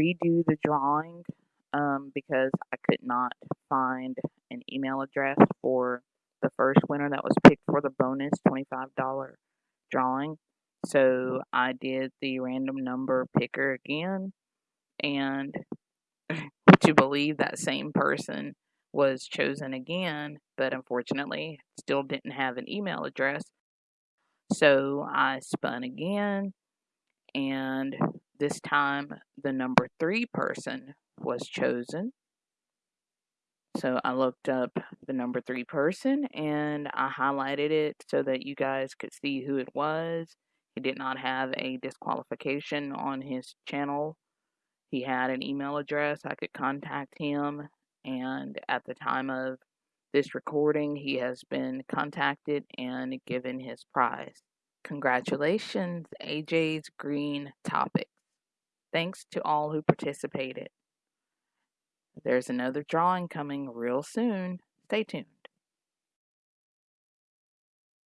redo the drawing um, because I could not find an email address for the first winner that was picked for the bonus $25 drawing. So I did the random number picker again, and would you believe that same person was chosen again, but unfortunately still didn't have an email address. So I spun again, and this time the number three person was chosen. So I looked up the number three person and I highlighted it so that you guys could see who it was. He did not have a disqualification on his channel. He had an email address. I could contact him. And at the time of this recording, he has been contacted and given his prize. Congratulations, AJ's Green Topics. Thanks to all who participated. There's another drawing coming real soon. Stay tuned.